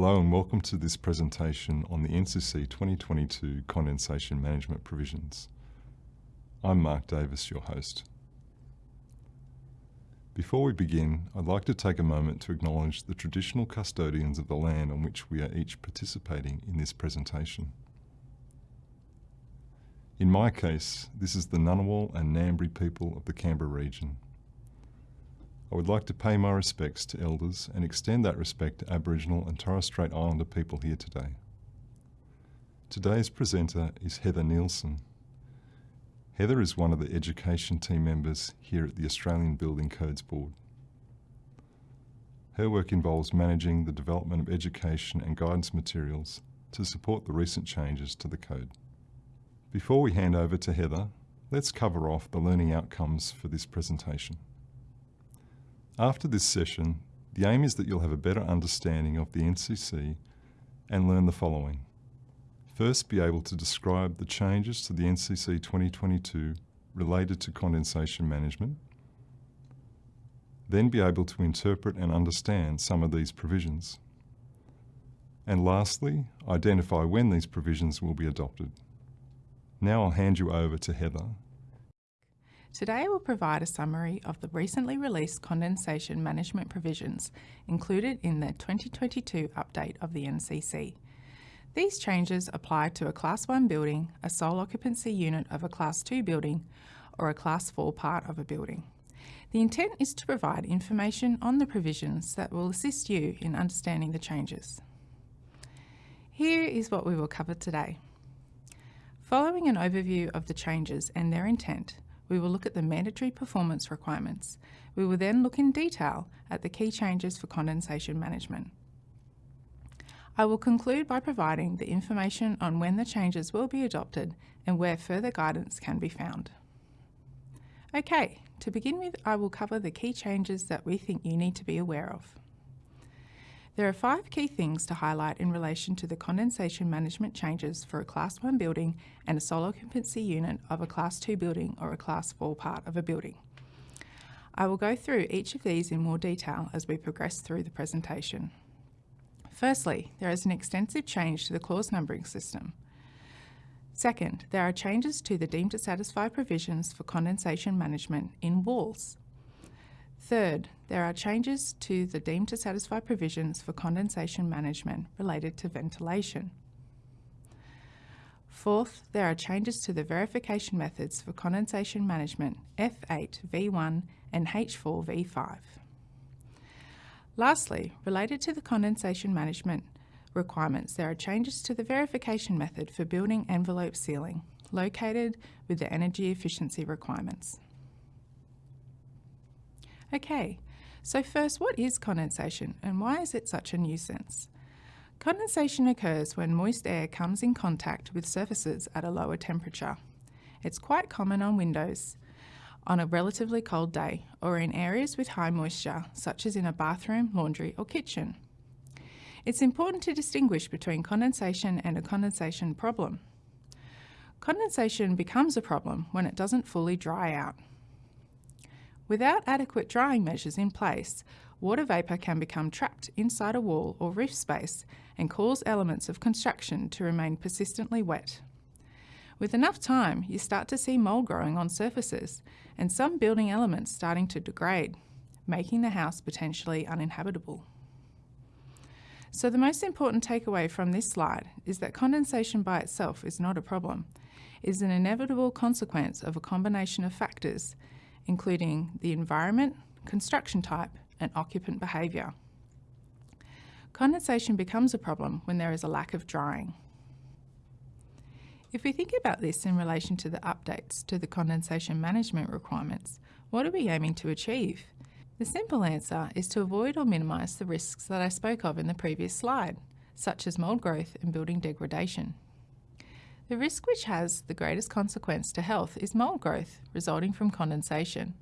Hello and welcome to this presentation on the NCC 2022 Condensation Management Provisions. I'm Mark Davis, your host. Before we begin, I'd like to take a moment to acknowledge the traditional custodians of the land on which we are each participating in this presentation. In my case, this is the Ngunnawal and Ngambri people of the Canberra region. I would like to pay my respects to Elders and extend that respect to Aboriginal and Torres Strait Islander people here today. Today's presenter is Heather Nielsen. Heather is one of the education team members here at the Australian Building Codes Board. Her work involves managing the development of education and guidance materials to support the recent changes to the code. Before we hand over to Heather, let's cover off the learning outcomes for this presentation. After this session, the aim is that you'll have a better understanding of the NCC and learn the following. First, be able to describe the changes to the NCC 2022 related to condensation management. Then be able to interpret and understand some of these provisions. And lastly, identify when these provisions will be adopted. Now I'll hand you over to Heather Today I will provide a summary of the recently released condensation management provisions included in the 2022 update of the NCC. These changes apply to a Class 1 building, a sole occupancy unit of a Class 2 building, or a Class 4 part of a building. The intent is to provide information on the provisions that will assist you in understanding the changes. Here is what we will cover today. Following an overview of the changes and their intent, we will look at the mandatory performance requirements. We will then look in detail at the key changes for condensation management. I will conclude by providing the information on when the changes will be adopted and where further guidance can be found. Okay, to begin with, I will cover the key changes that we think you need to be aware of. There are five key things to highlight in relation to the condensation management changes for a Class 1 building and a sole occupancy unit of a Class 2 building or a Class 4 part of a building. I will go through each of these in more detail as we progress through the presentation. Firstly, there is an extensive change to the clause numbering system. Second, there are changes to the deemed to satisfy provisions for condensation management in walls. Third, there are changes to the deemed to satisfy provisions for condensation management related to ventilation. Fourth, there are changes to the verification methods for condensation management F8 V1 and H4 V5. Lastly, related to the condensation management requirements, there are changes to the verification method for building envelope sealing, located with the energy efficiency requirements. Okay, so first, what is condensation and why is it such a nuisance? Condensation occurs when moist air comes in contact with surfaces at a lower temperature. It's quite common on windows on a relatively cold day or in areas with high moisture, such as in a bathroom, laundry or kitchen. It's important to distinguish between condensation and a condensation problem. Condensation becomes a problem when it doesn't fully dry out. Without adequate drying measures in place, water vapour can become trapped inside a wall or roof space and cause elements of construction to remain persistently wet. With enough time, you start to see mould growing on surfaces and some building elements starting to degrade, making the house potentially uninhabitable. So the most important takeaway from this slide is that condensation by itself is not a problem. It is an inevitable consequence of a combination of factors including the environment, construction type and occupant behaviour. Condensation becomes a problem when there is a lack of drying. If we think about this in relation to the updates to the condensation management requirements, what are we aiming to achieve? The simple answer is to avoid or minimise the risks that I spoke of in the previous slide, such as mould growth and building degradation. The risk which has the greatest consequence to health is mould growth, resulting from condensation.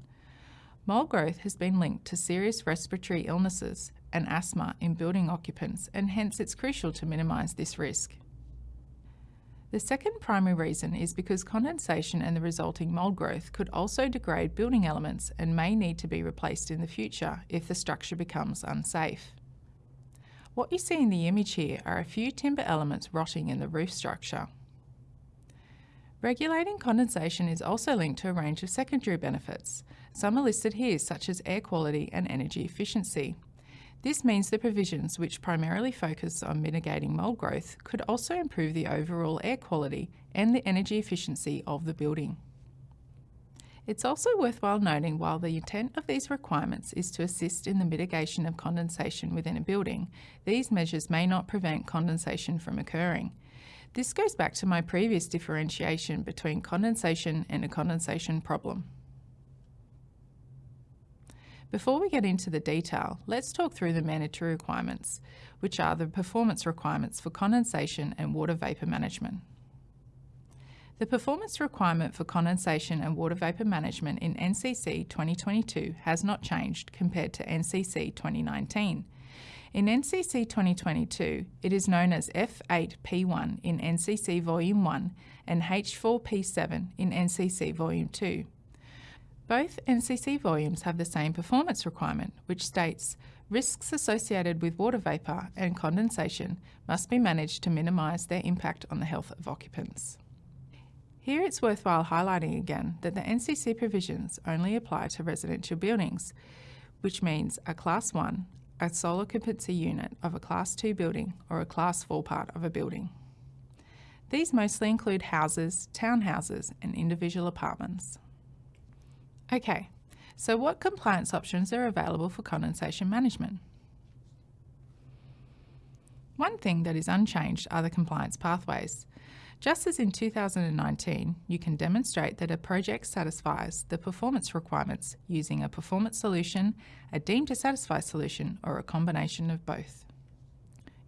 Mould growth has been linked to serious respiratory illnesses and asthma in building occupants and hence it's crucial to minimise this risk. The second primary reason is because condensation and the resulting mould growth could also degrade building elements and may need to be replaced in the future if the structure becomes unsafe. What you see in the image here are a few timber elements rotting in the roof structure. Regulating condensation is also linked to a range of secondary benefits. Some are listed here, such as air quality and energy efficiency. This means the provisions, which primarily focus on mitigating mould growth, could also improve the overall air quality and the energy efficiency of the building. It's also worthwhile noting while the intent of these requirements is to assist in the mitigation of condensation within a building, these measures may not prevent condensation from occurring. This goes back to my previous differentiation between condensation and a condensation problem. Before we get into the detail, let's talk through the mandatory requirements, which are the performance requirements for condensation and water vapour management. The performance requirement for condensation and water vapour management in NCC 2022 has not changed compared to NCC 2019. In NCC 2022, it is known as F8P1 in NCC Volume 1 and H4P7 in NCC Volume 2. Both NCC volumes have the same performance requirement, which states risks associated with water vapour and condensation must be managed to minimise their impact on the health of occupants. Here it's worthwhile highlighting again that the NCC provisions only apply to residential buildings, which means a Class 1, a sole occupancy unit of a Class 2 building or a Class 4 part of a building. These mostly include houses, townhouses and individual apartments. Okay, so what compliance options are available for condensation management? One thing that is unchanged are the compliance pathways. Just as in 2019, you can demonstrate that a project satisfies the performance requirements using a performance solution, a deemed to satisfy solution, or a combination of both.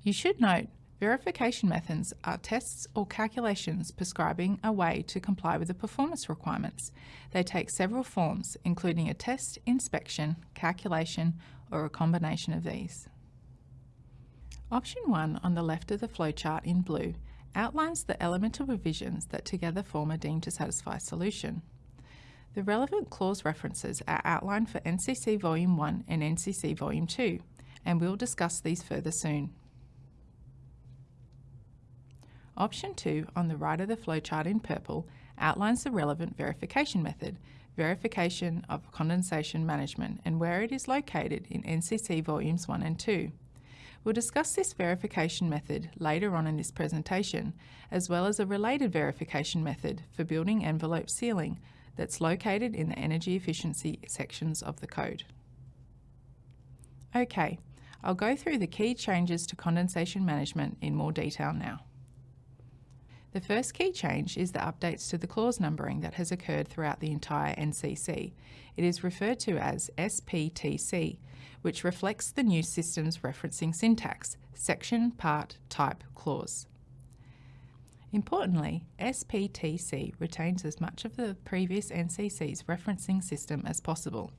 You should note verification methods are tests or calculations prescribing a way to comply with the performance requirements. They take several forms, including a test, inspection, calculation, or a combination of these. Option 1 on the left of the flowchart in blue outlines the elemental provisions that together form a deemed to satisfy solution. The relevant clause references are outlined for NCC Volume 1 and NCC Volume 2, and we'll discuss these further soon. Option 2 on the right of the flowchart in purple outlines the relevant verification method, verification of condensation management, and where it is located in NCC Volumes 1 and 2. We'll discuss this verification method later on in this presentation, as well as a related verification method for building envelope sealing that's located in the energy efficiency sections of the code. Okay, I'll go through the key changes to condensation management in more detail now. The first key change is the updates to the clause numbering that has occurred throughout the entire NCC. It is referred to as SPTC, which reflects the new system's referencing syntax, section, part, type, clause. Importantly, SPTC retains as much of the previous NCC's referencing system as possible.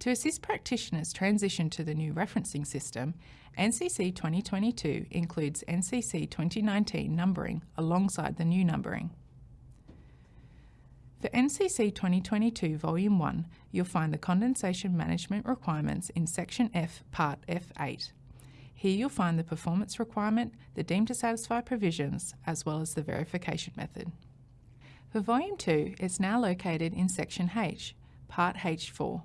To assist practitioners transition to the new referencing system, NCC 2022 includes NCC 2019 numbering alongside the new numbering. For NCC 2022 Volume 1, you'll find the condensation management requirements in Section F, Part F8. Here you'll find the performance requirement, the deemed to satisfy provisions, as well as the verification method. For Volume 2, it's now located in Section H, Part H4,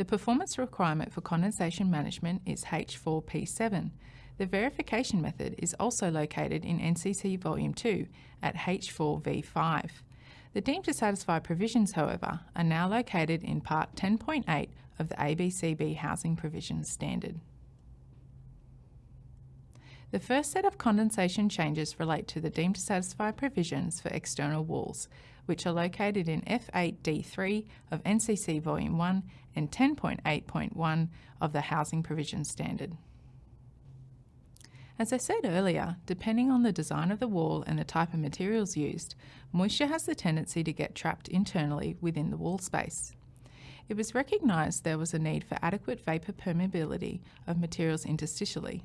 the performance requirement for condensation management is H4P7. The verification method is also located in NCC Volume 2 at H4V5. The deemed to satisfy provisions, however, are now located in Part 10.8 of the ABCB Housing Provisions Standard. The first set of condensation changes relate to the deemed to satisfy provisions for external walls, which are located in F8D3 of NCC Volume 1 and 10.8.1 of the Housing Provision Standard. As I said earlier, depending on the design of the wall and the type of materials used, moisture has the tendency to get trapped internally within the wall space. It was recognised there was a need for adequate vapour permeability of materials interstitially.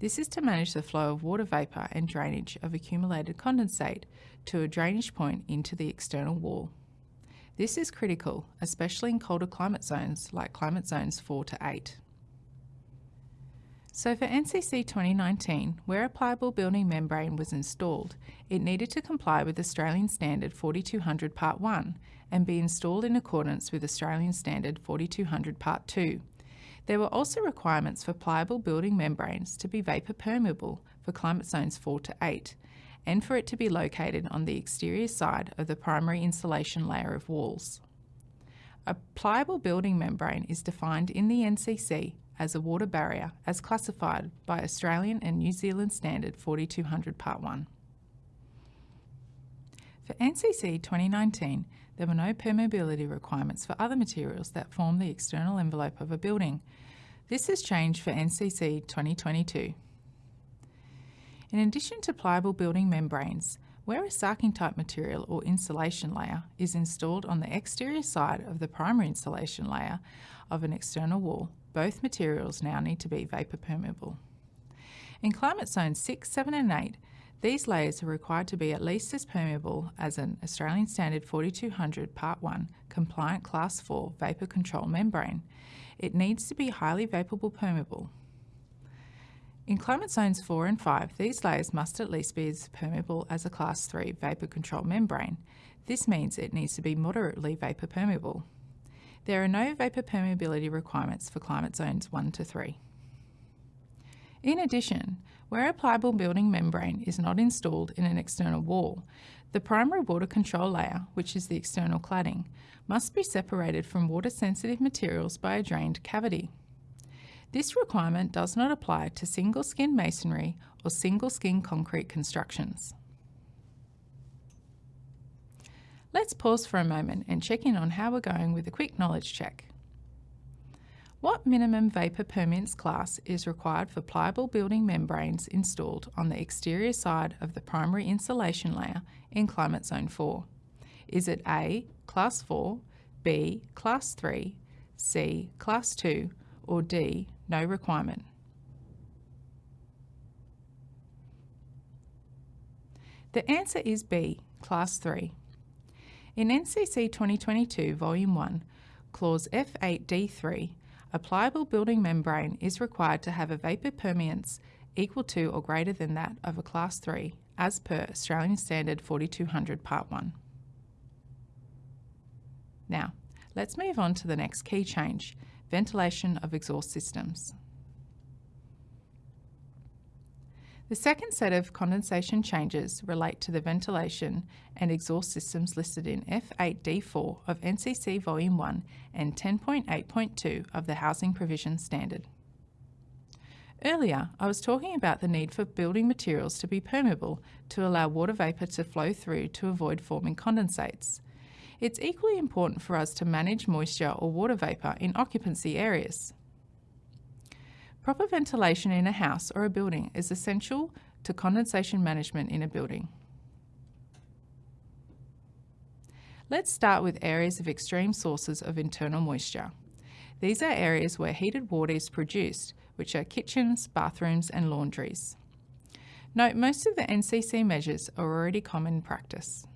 This is to manage the flow of water vapour and drainage of accumulated condensate to a drainage point into the external wall. This is critical, especially in colder climate zones like climate zones 4 to 8. So for NCC 2019, where a pliable building membrane was installed, it needed to comply with Australian Standard 4200 Part 1 and be installed in accordance with Australian Standard 4200 Part 2. There were also requirements for pliable building membranes to be vapour permeable for climate zones 4 to 8 and for it to be located on the exterior side of the primary insulation layer of walls. A pliable building membrane is defined in the NCC as a water barrier as classified by Australian and New Zealand Standard 4200 Part 1. For NCC 2019, there were no permeability requirements for other materials that form the external envelope of a building. This has changed for NCC 2022. In addition to pliable building membranes, where a sarking type material or insulation layer is installed on the exterior side of the primary insulation layer of an external wall, both materials now need to be vapour permeable. In climate zones 6, 7 and 8, these layers are required to be at least as permeable as an Australian Standard 4200 Part 1 compliant Class 4 vapour control membrane. It needs to be highly vaporable permeable. In climate zones 4 and 5, these layers must at least be as permeable as a Class 3 vapour control membrane. This means it needs to be moderately vapour permeable. There are no vapour permeability requirements for climate zones 1 to 3. In addition, where a pliable building membrane is not installed in an external wall, the primary water control layer, which is the external cladding, must be separated from water-sensitive materials by a drained cavity. This requirement does not apply to single skin masonry or single skin concrete constructions. Let's pause for a moment and check in on how we're going with a quick knowledge check. What minimum vapour permeance class is required for pliable building membranes installed on the exterior side of the primary insulation layer in Climate Zone 4? Is it A, Class 4, B, Class 3, C, Class 2, or D, no requirement? The answer is B, Class 3. In NCC 2022 Volume 1, Clause F8D3, a pliable building membrane is required to have a vapour permeance equal to or greater than that of a Class 3 as per Australian Standard 4200 Part 1. Now, let's move on to the next key change, ventilation of exhaust systems. The second set of condensation changes relate to the ventilation and exhaust systems listed in F8D4 of NCC Volume 1 and 10.8.2 of the Housing Provision Standard. Earlier, I was talking about the need for building materials to be permeable to allow water vapour to flow through to avoid forming condensates. It's equally important for us to manage moisture or water vapour in occupancy areas. Proper ventilation in a house or a building is essential to condensation management in a building. Let's start with areas of extreme sources of internal moisture. These are areas where heated water is produced, which are kitchens, bathrooms and laundries. Note most of the NCC measures are already common practice.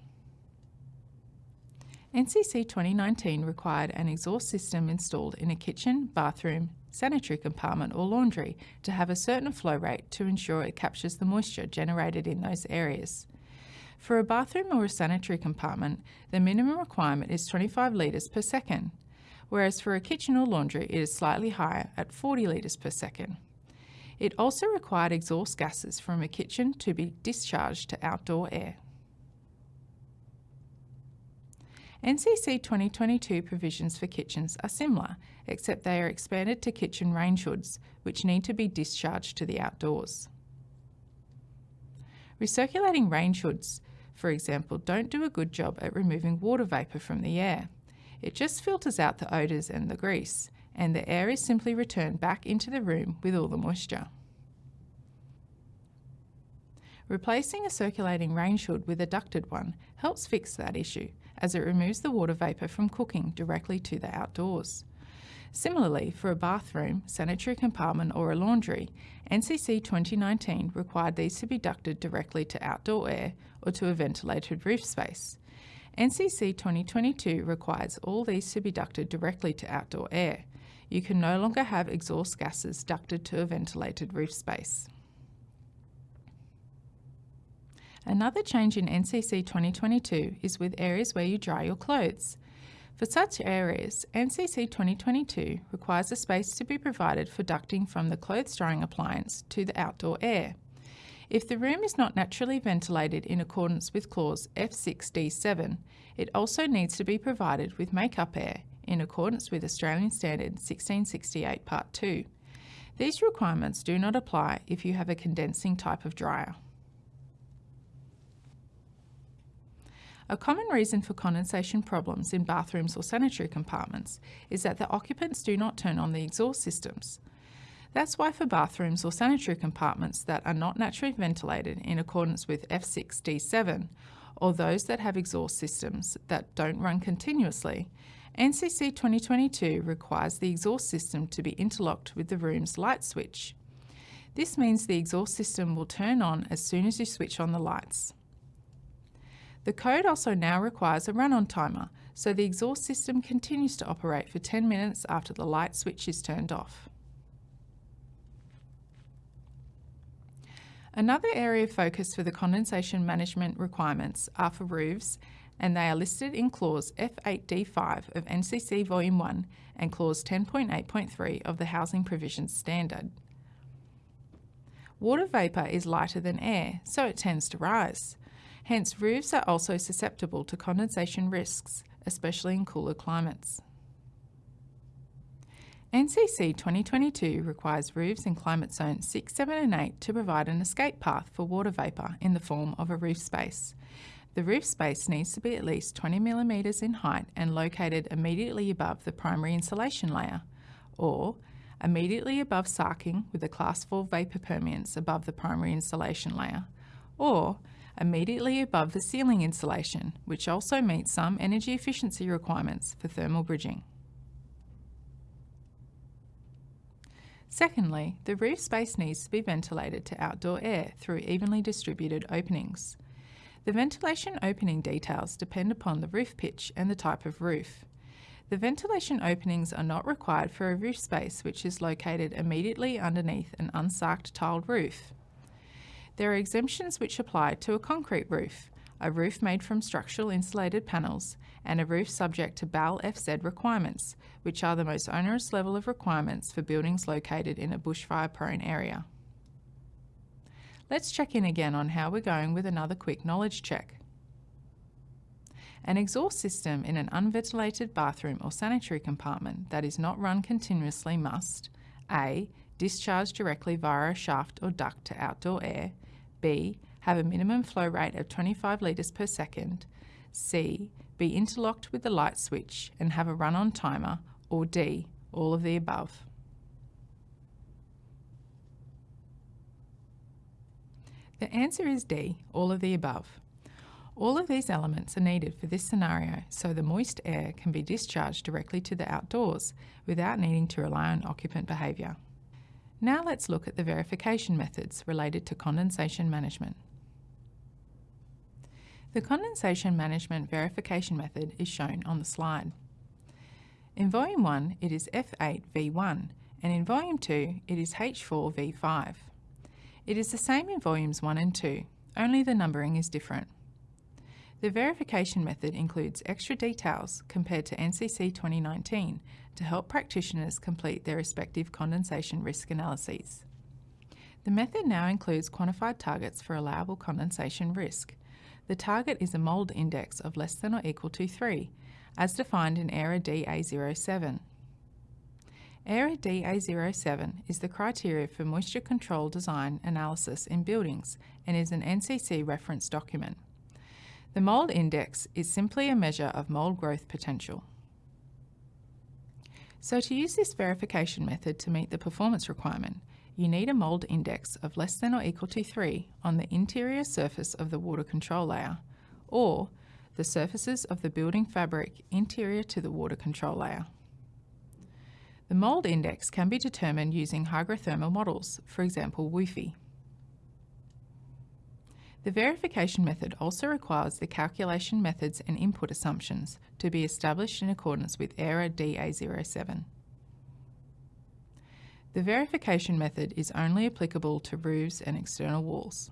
NCC 2019 required an exhaust system installed in a kitchen, bathroom, sanitary compartment or laundry to have a certain flow rate to ensure it captures the moisture generated in those areas. For a bathroom or a sanitary compartment, the minimum requirement is 25 litres per second, whereas for a kitchen or laundry it is slightly higher at 40 litres per second. It also required exhaust gases from a kitchen to be discharged to outdoor air. NCC 2022 provisions for kitchens are similar, except they are expanded to kitchen range hoods, which need to be discharged to the outdoors. Recirculating range hoods, for example, don't do a good job at removing water vapour from the air. It just filters out the odours and the grease, and the air is simply returned back into the room with all the moisture. Replacing a circulating range hood with a ducted one helps fix that issue as it removes the water vapour from cooking directly to the outdoors. Similarly, for a bathroom, sanitary compartment or a laundry, NCC 2019 required these to be ducted directly to outdoor air or to a ventilated roof space. NCC 2022 requires all these to be ducted directly to outdoor air. you can no longer have exhaust gases ducted to a ventilated roof space. Another change in NCC 2022 is with areas where you dry your clothes. For such areas, NCC 2022 requires a space to be provided for ducting from the clothes drying appliance to the outdoor air. If the room is not naturally ventilated in accordance with clause F6D7, it also needs to be provided with make-up air in accordance with Australian Standard 1668 Part 2. These requirements do not apply if you have a condensing type of dryer. A common reason for condensation problems in bathrooms or sanitary compartments is that the occupants do not turn on the exhaust systems. That's why for bathrooms or sanitary compartments that are not naturally ventilated in accordance with F6D7, or those that have exhaust systems that don't run continuously, NCC 2022 requires the exhaust system to be interlocked with the room's light switch. This means the exhaust system will turn on as soon as you switch on the lights. The code also now requires a run-on timer, so the exhaust system continues to operate for 10 minutes after the light switch is turned off. Another area of focus for the condensation management requirements are for roofs, and they are listed in Clause F8D5 of NCC Volume 1 and Clause 10.8.3 of the Housing Provisions Standard. Water vapour is lighter than air, so it tends to rise. Hence, roofs are also susceptible to condensation risks, especially in cooler climates. NCC 2022 requires roofs in climate zones 6, 7 and 8 to provide an escape path for water vapour in the form of a roof space. The roof space needs to be at least 20 millimetres in height and located immediately above the primary insulation layer, or immediately above sarking with a class 4 vapour permeance above the primary insulation layer, or immediately above the ceiling insulation, which also meets some energy efficiency requirements for thermal bridging. Secondly, the roof space needs to be ventilated to outdoor air through evenly distributed openings. The ventilation opening details depend upon the roof pitch and the type of roof. The ventilation openings are not required for a roof space which is located immediately underneath an unsarked tiled roof. There are exemptions which apply to a concrete roof, a roof made from structural insulated panels, and a roof subject to BAL FZ requirements, which are the most onerous level of requirements for buildings located in a bushfire prone area. Let's check in again on how we're going with another quick knowledge check. An exhaust system in an unventilated bathroom or sanitary compartment that is not run continuously must A. Discharge directly via a shaft or duct to outdoor air B. Have a minimum flow rate of 25 litres per second. C. Be interlocked with the light switch and have a run-on timer. Or D. All of the above. The answer is D, all of the above. All of these elements are needed for this scenario so the moist air can be discharged directly to the outdoors without needing to rely on occupant behaviour. Now let's look at the verification methods related to condensation management. The condensation management verification method is shown on the slide. In Volume 1 it is F8V1 and in Volume 2 it is H4V5. It is the same in Volumes 1 and 2, only the numbering is different. The verification method includes extra details compared to NCC 2019 to help practitioners complete their respective condensation risk analyses. The method now includes quantified targets for allowable condensation risk. The target is a mould index of less than or equal to 3, as defined in AIRAH DA07. AIRAH DA07 is the criteria for moisture control design analysis in buildings and is an NCC reference document. The mould index is simply a measure of mould growth potential. So to use this verification method to meet the performance requirement, you need a mould index of less than or equal to 3 on the interior surface of the water control layer, or the surfaces of the building fabric interior to the water control layer. The mould index can be determined using hygrothermal models, for example WUFI. The verification method also requires the calculation methods and input assumptions to be established in accordance with AIRAH DA07. The verification method is only applicable to roofs and external walls.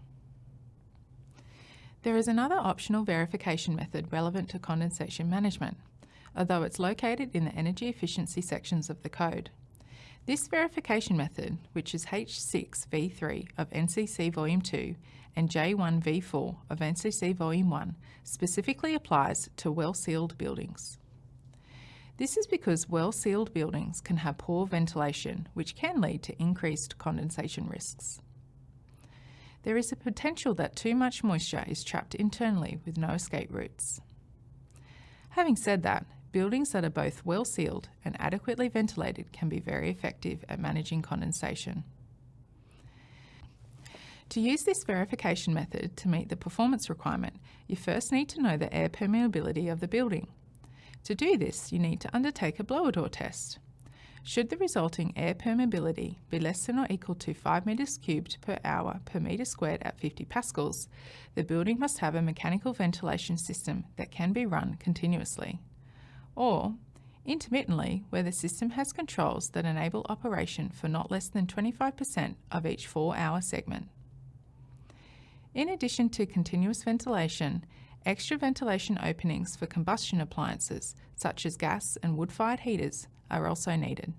There is another optional verification method relevant to condensation management, although it's located in the energy efficiency sections of the code. This verification method, which is H6V3 of NCC Volume 2 and J1V4 of NCC Volume 1, specifically applies to well-sealed buildings. This is because well-sealed buildings can have poor ventilation, which can lead to increased condensation risks. There is a potential that too much moisture is trapped internally with no escape routes. Having said that, buildings that are both well sealed and adequately ventilated can be very effective at managing condensation. To use this verification method to meet the performance requirement, you first need to know the air permeability of the building. To do this, you need to undertake a blower door test. Should the resulting air permeability be less than or equal to 5 metres cubed per hour per metre squared at 50 pascals, the building must have a mechanical ventilation system that can be run continuously. Or, intermittently, where the system has controls that enable operation for not less than 25% of each 4 hour segment. In addition to continuous ventilation, Extra ventilation openings for combustion appliances, such as gas and wood-fired heaters, are also needed.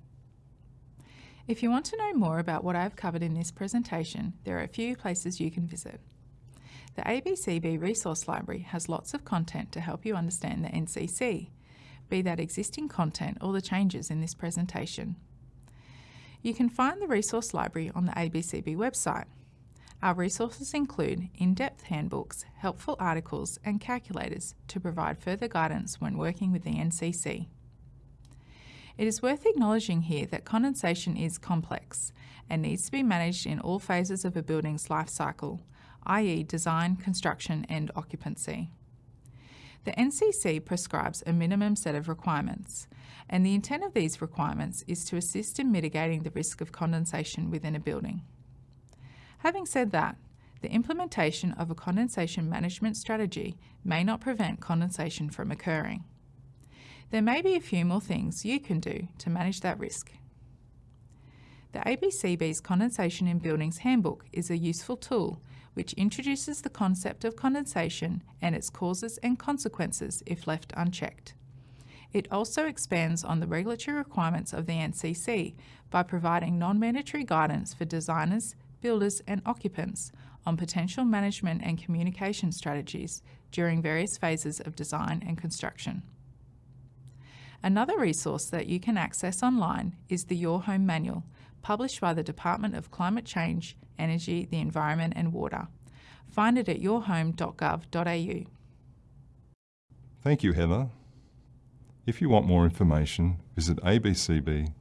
If you want to know more about what I've covered in this presentation, there are a few places you can visit. The ABCB Resource Library has lots of content to help you understand the NCC, be that existing content or the changes in this presentation. You can find the Resource Library on the ABCB website our resources include in-depth handbooks, helpful articles and calculators to provide further guidance when working with the NCC. It is worth acknowledging here that condensation is complex and needs to be managed in all phases of a building's life cycle, i.e. design, construction and occupancy. The NCC prescribes a minimum set of requirements, and the intent of these requirements is to assist in mitigating the risk of condensation within a building. Having said that, the implementation of a condensation management strategy may not prevent condensation from occurring. There may be a few more things you can do to manage that risk. The ABCB's Condensation in Buildings Handbook is a useful tool which introduces the concept of condensation and its causes and consequences if left unchecked. It also expands on the regulatory requirements of the NCC by providing non-mandatory guidance for designers, builders and occupants on potential management and communication strategies during various phases of design and construction. Another resource that you can access online is the Your Home Manual, published by the Department of Climate Change, Energy, the Environment and Water. Find it at yourhome.gov.au. Thank you, Heather. If you want more information, visit abcb.gov.au.